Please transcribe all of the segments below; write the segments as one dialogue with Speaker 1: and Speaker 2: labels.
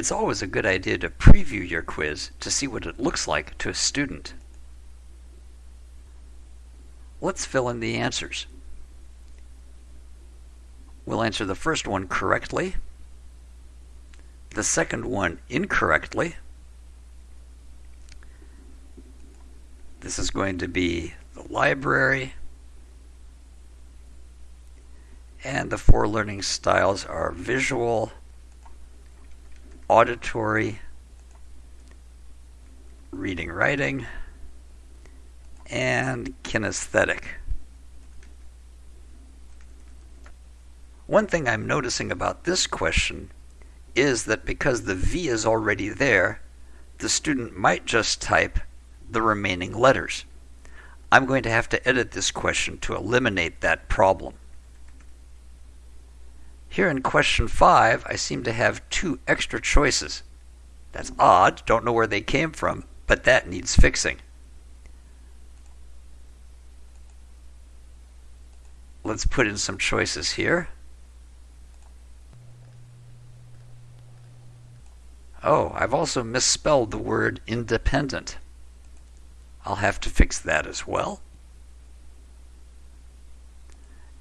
Speaker 1: It's always a good idea to preview your quiz to see what it looks like to a student. Let's fill in the answers. We'll answer the first one correctly, the second one incorrectly. This is going to be the library. And the four learning styles are visual, auditory, reading writing, and kinesthetic. One thing I'm noticing about this question is that because the V is already there, the student might just type the remaining letters. I'm going to have to edit this question to eliminate that problem. Here in question 5, I seem to have two extra choices. That's odd, don't know where they came from, but that needs fixing. Let's put in some choices here. Oh, I've also misspelled the word independent. I'll have to fix that as well.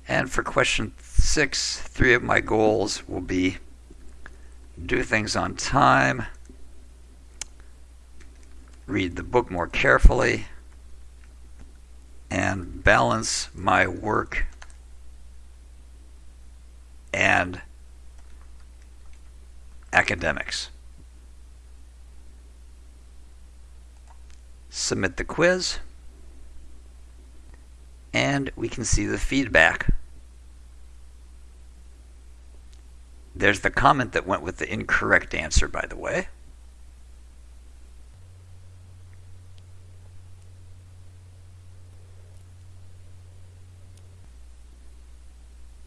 Speaker 1: And for question six, three of my goals will be do things on time, read the book more carefully, and balance my work and academics. submit the quiz, and we can see the feedback. There's the comment that went with the incorrect answer, by the way.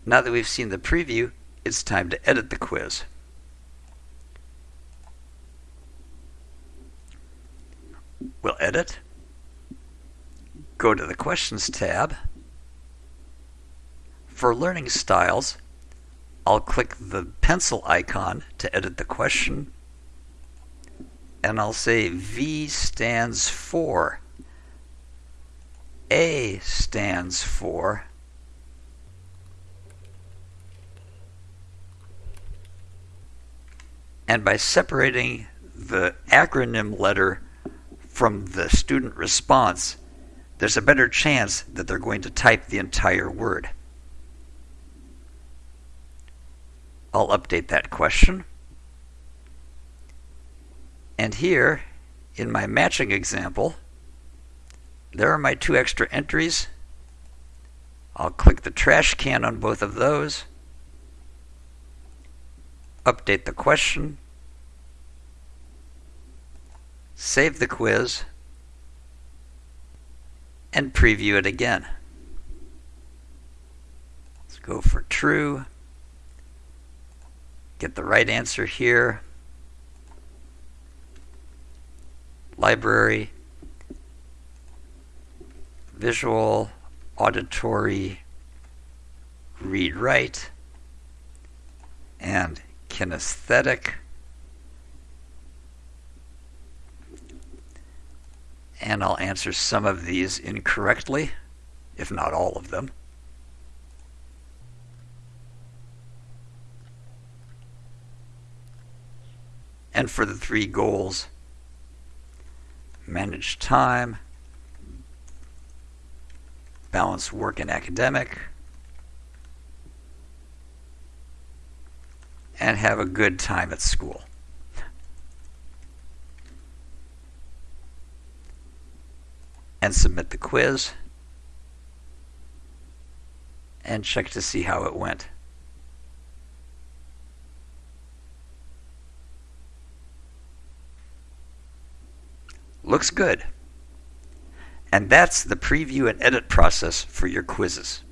Speaker 1: Now that we've seen the preview, it's time to edit the quiz. We'll edit, go to the Questions tab. For learning styles, I'll click the pencil icon to edit the question, and I'll say V stands for, A stands for, and by separating the acronym letter from the student response, there's a better chance that they're going to type the entire word. I'll update that question. And here, in my matching example, there are my two extra entries. I'll click the trash can on both of those, update the question, save the quiz, and preview it again. Let's go for true. Get the right answer here. Library, visual, auditory, read write, and kinesthetic. and I'll answer some of these incorrectly, if not all of them. And for the three goals, manage time, balance work and academic, and have a good time at school. and submit the quiz and check to see how it went. Looks good. And that's the preview and edit process for your quizzes.